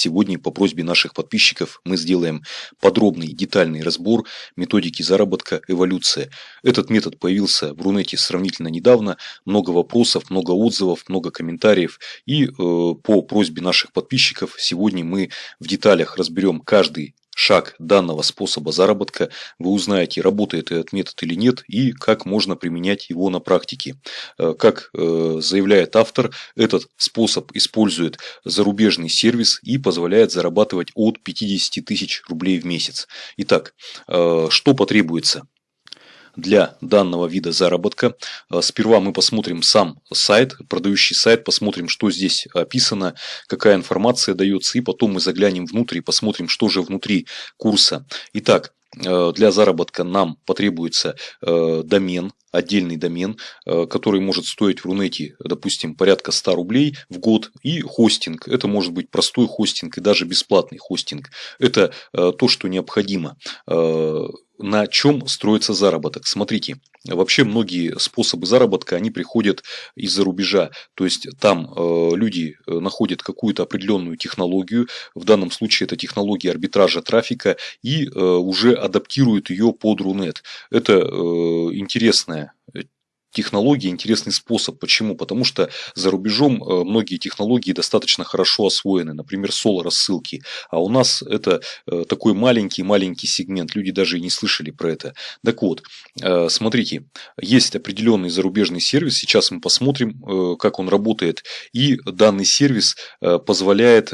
Сегодня по просьбе наших подписчиков мы сделаем подробный детальный разбор методики заработка эволюция. Этот метод появился в Рунете сравнительно недавно. Много вопросов, много отзывов, много комментариев. И э, по просьбе наших подписчиков сегодня мы в деталях разберем каждый шаг данного способа заработка, вы узнаете, работает этот метод или нет и как можно применять его на практике. Э, как э, заявляет автор, этот способ использует зарубежный сервис и позволяет зарабатывать от 50 тысяч рублей в месяц. Итак, э, что потребуется? Для данного вида заработка. А, сперва мы посмотрим сам сайт, продающий сайт, посмотрим, что здесь описано, какая информация дается, и потом мы заглянем внутрь и посмотрим, что же внутри курса. Итак, а, для заработка нам потребуется а, домен, отдельный домен, который может стоить в Рунете, допустим, порядка 100 рублей в год, и хостинг. Это может быть простой хостинг и даже бесплатный хостинг. Это то, что необходимо на чем строится заработок. Смотрите, вообще многие способы заработка, они приходят из-за рубежа. То есть там э, люди э, находят какую-то определенную технологию, в данном случае это технология арбитража трафика, и э, уже адаптируют ее под Рунет. Это интересная технология, интересный способ. Почему? Потому что за рубежом э, многие технологии достаточно хорошо освоены. Например, соло-рассылки. А у нас это э, такой маленький-маленький сегмент. Люди даже и не слышали про это. Так вот, э, смотрите, есть определенный зарубежный сервис. Сейчас мы посмотрим, как он работает. И данный сервис позволяет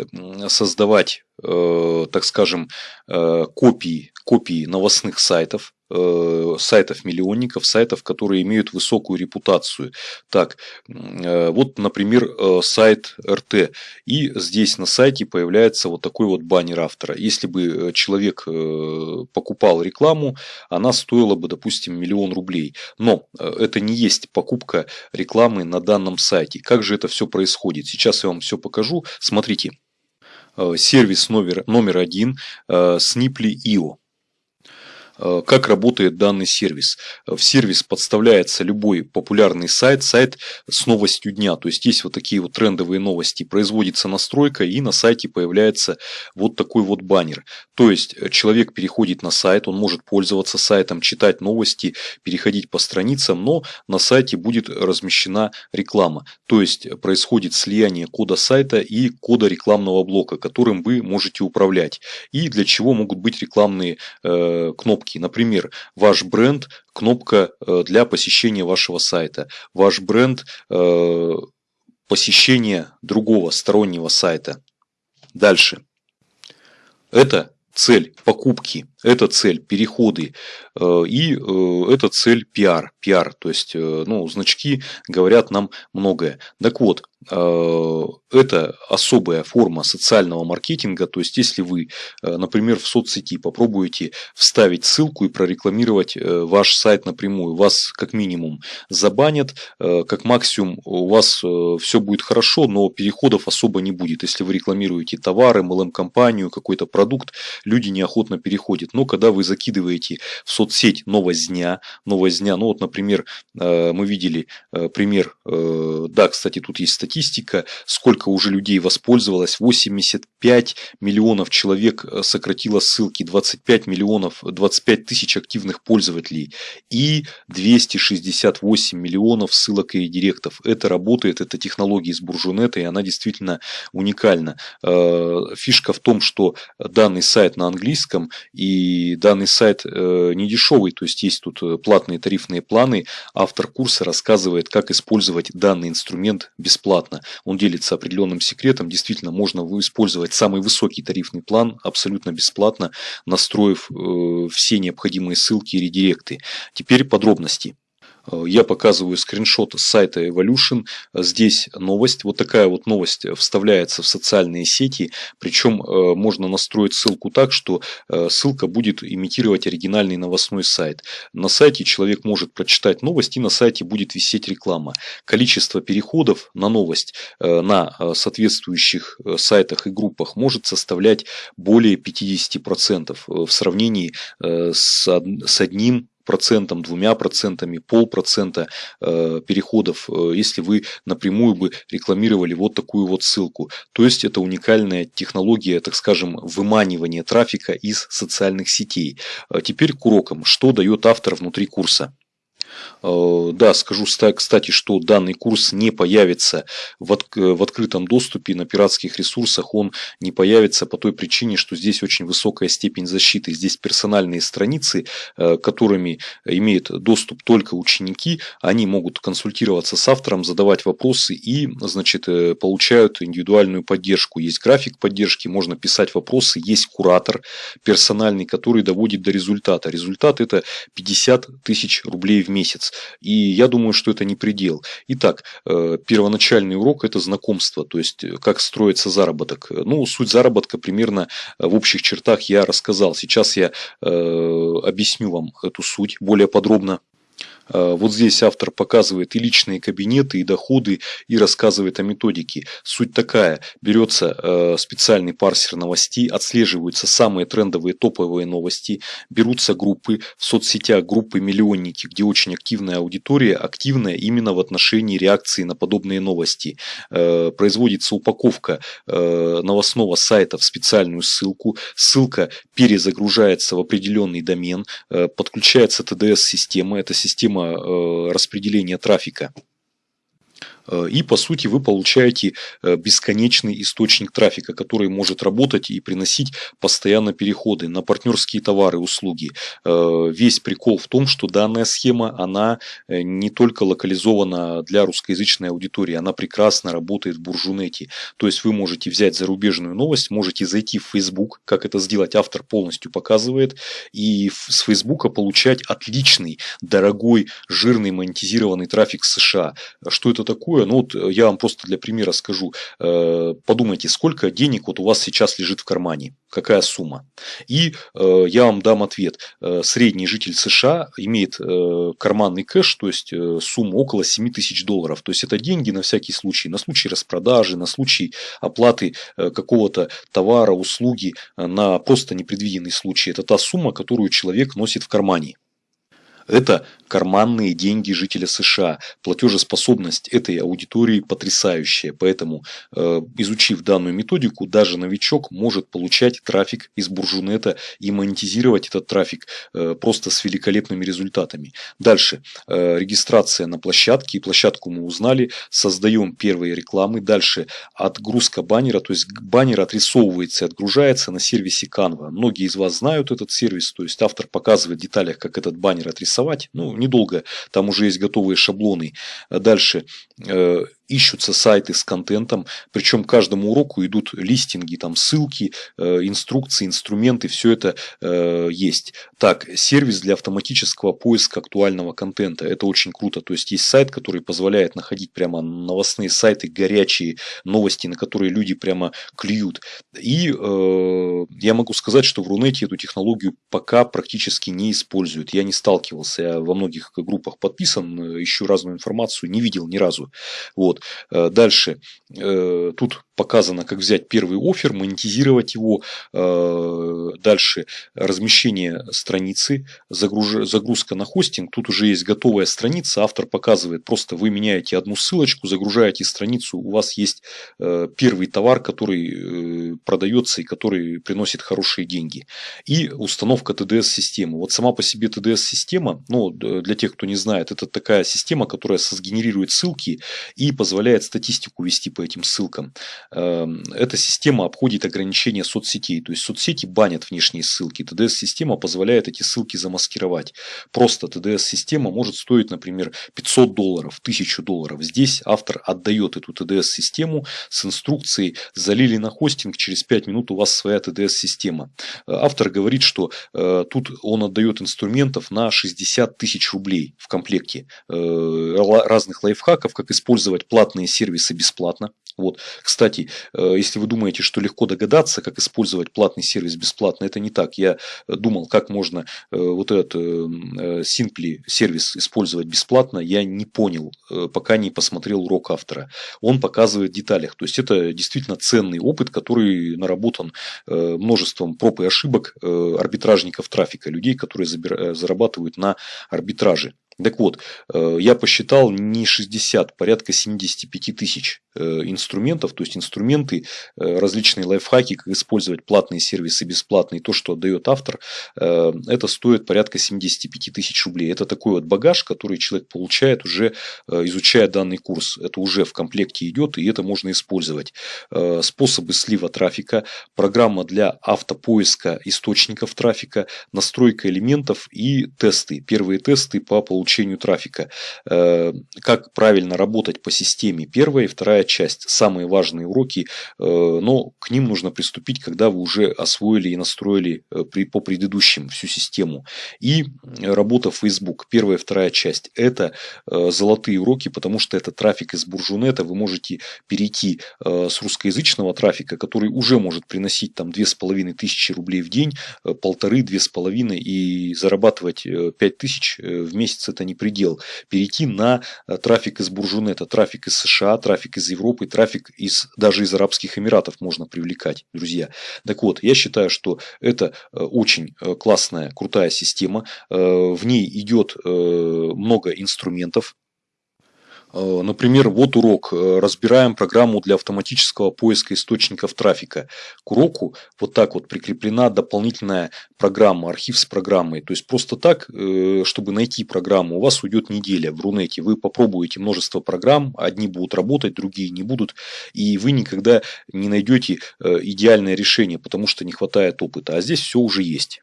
создавать так скажем, копии, копии новостных сайтов, Э, сайтов-миллионников, сайтов, которые имеют высокую репутацию. Так, э, вот, например, э, сайт РТ. И здесь на сайте появляется вот такой вот баннер автора. Если бы человек покупал рекламу, она стоила бы, допустим, миллион рублей. Но это не есть покупка рекламы на данном сайте. Как же это все происходит? Сейчас я вам все покажу. Смотрите. Сервис номер, номер один Sniply.io. Э, как работает данный сервис. В сервис подставляется любой популярный сайт, сайт с новостью дня. То есть есть вот такие вот трендовые новости. Производится настройка и на сайте появляется вот такой вот баннер. То есть человек переходит на сайт, он может пользоваться сайтом, читать новости, переходить по страницам, но на сайте будет размещена реклама. То есть происходит слияние кода сайта и кода рекламного блока, которым вы можете управлять. И для чего могут быть рекламные э, кнопки кнопки. Например, ваш бренд – кнопка э, для посещения вашего сайта. Ваш бренд э, – посещение другого стороннего сайта. Дальше. Это цель покупки, это цель переходы э, и это цель пиар. Пиар, то есть ну, значки говорят нам многое. Так вот, это особая форма социального маркетинга. То есть, если вы, э, например, в соцсети попробуете вставить ссылку и прорекламировать э, ваш сайт напрямую, вас как минимум забанят, как максимум у вас все будет хорошо, но переходов особо не будет. Если вы рекламируете товары, MLM-компанию, какой-то продукт, люди неохотно переходят. Но когда вы закидываете в соцсеть новость дня, новость дня, ну вот, например, мы видели пример, да, кстати, тут есть статья, статистика, сколько уже людей воспользовалось, 85 миллионов человек э, сократило ссылки, 25 миллионов, 25 тысяч активных пользователей и 268 миллионов ссылок и директов. Это работает, это технология из Буржунета, и она действительно уникальна. Э, фишка в том, что данный сайт на английском, и данный сайт э, не дешевый, то есть есть тут платные тарифные планы. Автор курса рассказывает, как использовать данный инструмент бесплатно бесплатно. Он делится определенным секретом. Действительно, можно использовать самый высокий тарифный план абсолютно бесплатно, настроив э, все необходимые ссылки и редиректы. Теперь подробности. Э, я показываю скриншот с сайта Evolution. Здесь новость. Вот такая вот новость вставляется в социальные сети. Причем э, можно настроить ссылку так, что э, ссылка будет имитировать оригинальный новостной сайт. На сайте человек может прочитать новость и на сайте будет висеть реклама. Количество переходов на новость на соответствующих сайтах и группах может составлять более 50% в сравнении с одним процентом, двумя процентами, полпроцента э, переходов, э, если вы напрямую бы рекламировали вот такую вот ссылку. То есть это уникальная технология, так скажем, выманивания трафика из социальных сетей. А теперь к урокам. Что дает автор внутри курса? Э, да, скажу, кстати, что данный курс не появится в, от, в открытом доступе на пиратских ресурсах. Он не появится по той причине, что здесь очень высокая степень защиты. Здесь персональные страницы, э, которыми имеют доступ только ученики. Они могут консультироваться с автором, задавать вопросы и значит, э, получают индивидуальную поддержку. Есть график поддержки, можно писать вопросы. Есть куратор персональный, который доводит до результата. Результат это 50 тысяч рублей в месяц. И я думаю, что это не предел. Итак, э, первоначальный урок – это знакомство, то есть э, как строится заработок. Ну, суть заработка примерно э, в общих чертах я рассказал. Сейчас я объясню вам эту суть более подробно. Э, вот здесь автор показывает и личные кабинеты, и доходы, и рассказывает о методике. Суть такая. Берется э, специальный парсер новостей, отслеживаются самые трендовые топовые новости, берутся группы в соцсетях, группы миллионники, где очень активная аудитория, активная именно в отношении реакции на подобные новости. Э, производится упаковка новостного сайта в специальную ссылку. Ссылка перезагружается в определенный домен, подключается TDS-система. Это система система э, распределения трафика. Э, и по сути вы получаете э, бесконечный источник трафика, который может работать и приносить постоянно переходы на партнерские товары услуги. Э, весь прикол в том, что данная схема, она не только локализована для русскоязычной аудитории, она прекрасно работает в буржунете. То есть вы можете взять зарубежную новость, можете зайти в Facebook, как это сделать автор полностью показывает, и с Facebook получать отличный, дорогой, жирный монетизированный трафик США. Что это такое? Такое, ну вот э, я вам просто для примера скажу. Э, подумайте, сколько денег вот у вас сейчас лежит в кармане, какая сумма. И э, я вам дам ответ. Средний житель США имеет карманный кэш, то есть сумму около 7 тысяч долларов. То есть это деньги на всякий случай, на случай распродажи, на случай оплаты какого-то товара, услуги, на просто непредвиденный случай. Это та сумма, которую человек носит в кармане. Это карманные деньги жителя США. Платежеспособность этой аудитории потрясающая. Поэтому, э, изучив данную методику, даже новичок может получать трафик из буржунета и монетизировать этот трафик э, просто с великолепными результатами. Дальше. Э, регистрация на площадке. Площадку мы узнали. Создаем первые рекламы. Дальше. Отгрузка баннера. То есть баннер отрисовывается и отгружается на сервисе Canva. Многие из вас знают этот сервис. То есть автор показывает в деталях, как этот баннер отрисовать. Ну, недолго, там уже есть готовые шаблоны. Дальше э, ищутся сайты с контентом, причем каждому уроку идут листинги, там ссылки, э, инструкции, инструменты, все это э, есть. Так, сервис для автоматического поиска актуального контента, это очень круто, то есть есть сайт, который позволяет находить прямо новостные сайты, горячие новости, на которые люди прямо клюют. И э, я могу сказать, что в Рунете эту технологию пока практически не используют, я не сталкивался, я во многих группах подписан, ищу разную информацию, не видел ни разу. Вот. Вот. Э, дальше. Э, тут показано, как взять первый офер, монетизировать его. Э, дальше размещение страницы, загрузка на хостинг. Тут уже есть готовая страница, автор показывает, просто вы меняете одну ссылочку, загружаете страницу, у вас есть первый товар, который продается и который приносит хорошие деньги. И установка TDS-системы. Вот сама по себе TDS-система, ну, для тех, кто не знает, это такая система, которая сгенерирует ссылки и позволяет статистику вести по этим ссылкам. Эм, эта система обходит ограничения соцсетей, то есть соцсети банят внешние ссылки. TDS-система позволяет эти ссылки замаскировать. Просто TDS-система может стоить, например, 500 долларов, 1000 долларов. Здесь автор отдает эту TDS-систему с инструкцией «залили на хостинг, через 5 минут у вас своя TDS-система». Э, автор говорит, что э, тут он отдает инструментов на 60 тысяч рублей в комплекте. Э, разных лайфхаков, как использовать платные сервисы бесплатно. Вот. Кстати, э, если вы думаете, что легко догадаться, как использовать платный сервис бесплатно, это не так. Я э, думал, как можно э, вот этот Simply сервис использовать бесплатно, я не понял, пока не посмотрел урок автора. Он показывает в деталях. То есть, это действительно ценный опыт, который наработан множеством проб и ошибок арбитражников трафика, людей, которые зарабатывают на арбитраже. Так вот, я посчитал не 60, порядка 75 тысяч Э, инструментов, то есть инструменты, э, различные лайфхаки, как использовать платные сервисы бесплатные, то, что отдает автор, э, это стоит порядка 75 тысяч рублей. Это такой вот багаж, который человек получает уже изучая данный курс. Это уже в комплекте идет, и это можно использовать. Способы слива трафика, программа для автопоиска источников трафика, настройка элементов и тесты. Первые тесты по получению трафика. Как правильно работать по системе. Первая и вторая часть, самые важные уроки, э, но к ним нужно приступить, когда вы уже освоили и настроили э, по предыдущим всю систему. И работа Facebook, первая вторая часть, это э, золотые уроки, потому что это трафик из буржунета, вы можете перейти с русскоязычного трафика, который уже может приносить там тысячи рублей в день, полторы, две с половиной и зарабатывать тысяч в месяц это не предел. Перейти на трафик из буржунета, трафик из США, трафик из Европы, трафик из, даже из Арабских Эмиратов можно привлекать, друзья. Так вот, я считаю, что это э, очень э, классная, крутая система. Э, в ней идет много инструментов, Э, например, вот урок. Э, разбираем программу для автоматического поиска источников трафика. К уроку вот так вот прикреплена дополнительная программа, архив с программой. То есть, просто так, э, чтобы найти программу, у вас уйдет неделя в Рунете. Вы попробуете множество программ, одни будут работать, другие не будут. И вы никогда не найдете идеальное решение, потому что не хватает опыта. А здесь все уже есть.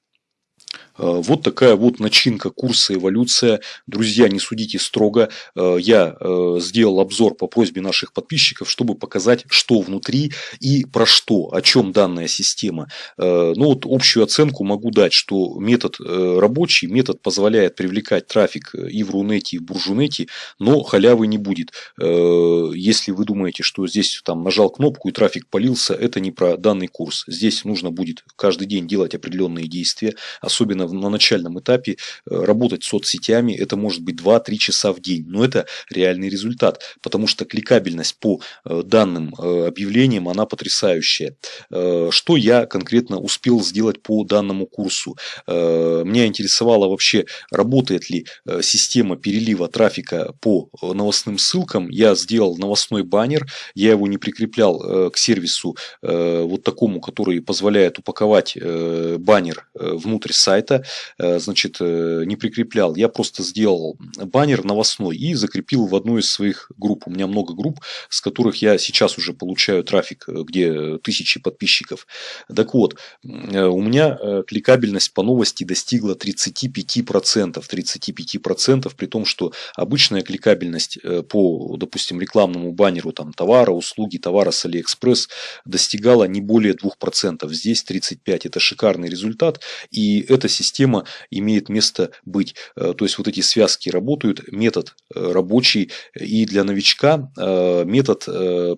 Э, вот такая вот начинка курса «Эволюция». Друзья, не судите строго. Э, я э, сделал обзор по просьбе наших подписчиков, чтобы показать, что внутри и про что, о чем данная система. Ну вот общую оценку могу дать, что метод рабочий, метод позволяет привлекать трафик и в Рунете, и в Буржунете, но халявы не будет. Если вы думаете, что здесь там нажал кнопку и трафик полился, это не про данный курс. Здесь нужно будет каждый день делать определенные действия, особенно на начальном этапе э, работать с соцсетями, это может быть 2-3 часа в день. Но это реальный результат, потому что кликабельность по э, данным э, объявлениям, она потрясающая. Что я конкретно успел сделать по данному курсу? Меня интересовало вообще, работает ли система перелива трафика по новостным ссылкам. Я сделал новостной баннер, я его не прикреплял к сервису вот такому, который позволяет упаковать баннер внутрь сайта. Э, значит, э, не прикреплял. Я просто сделал баннер новостной и закрепил в одну из своих групп. У меня много групп, с которых я сейчас уже получаю трафик, э, где тысячи подписчиков. Так вот, у меня кликабельность по новости достигла 35%. 35% при том, что обычная кликабельность по, допустим, рекламному баннеру там, товара, услуги, товара с Алиэкспресс достигала не более 2%. Здесь 35%. Это шикарный результат. И эта система имеет место быть. Э, то есть вот эти связки работают, метод э, рабочий и для новичка э, метод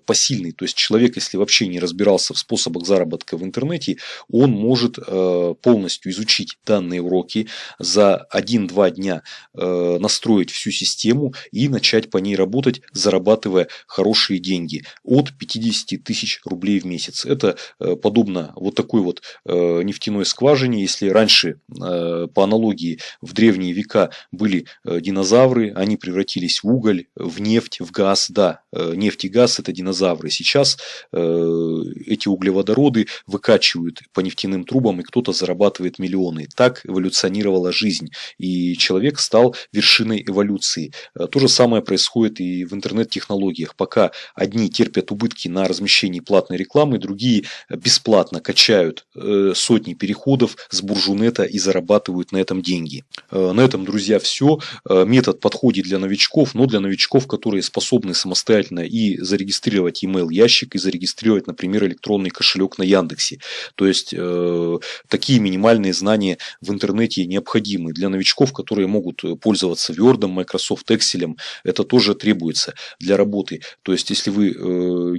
посильный. То есть человек, если вообще не разбирался в способах заработка в интернете, он может полностью изучить данные уроки за 1-2 дня настроить всю систему и начать по ней работать, зарабатывая хорошие деньги от 50 тысяч рублей в месяц. Это подобно вот такой вот нефтяной скважине. Если раньше по аналогии в древние века были э, динозавры, они превратились в уголь, в нефть, в газ. Да, э, нефть и газ это динозавры. Сейчас эти углеводороды выкачивают по нефтяным трубам, и кто-то зарабатывает миллионы. Так эволюционировала жизнь, и человек стал вершиной эволюции. То же самое происходит и в интернет-технологиях. Пока одни терпят убытки на размещении платной рекламы, другие бесплатно качают сотни переходов с буржунета из зарабатывают на этом деньги. Э, на этом, друзья, все. Э, метод подходит для новичков, но для новичков, которые способны самостоятельно и зарегистрировать email ящик, и зарегистрировать, например, электронный кошелек на Яндексе. То есть, э, такие минимальные знания в интернете необходимы. Для новичков, которые могут пользоваться Word, Microsoft Excel, это тоже требуется для работы. То есть, если вы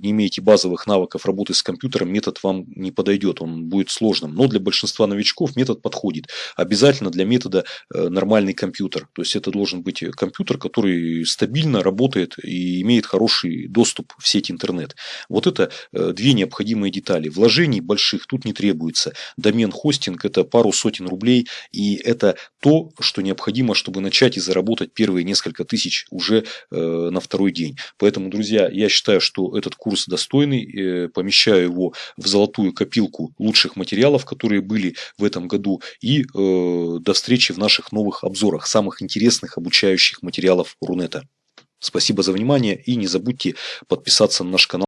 не имеете базовых навыков работы с компьютером, метод вам не подойдет, он будет сложным. Но для большинства новичков метод подходит. Обязательно для метода нормальный компьютер. То есть это должен быть компьютер, который стабильно работает и имеет хороший доступ в сеть интернет. Вот это э, две необходимые детали. Вложений больших тут не требуется. Домен хостинг это пару сотен рублей и это то, что необходимо, чтобы начать и заработать первые несколько тысяч уже э, на второй день. Поэтому, друзья, я считаю, что этот курс достойный. Э, помещаю его в золотую копилку лучших материалов, которые были в этом году. И до встречи в наших новых обзорах самых интересных обучающих материалов Рунета. Спасибо за внимание и не забудьте подписаться на наш канал.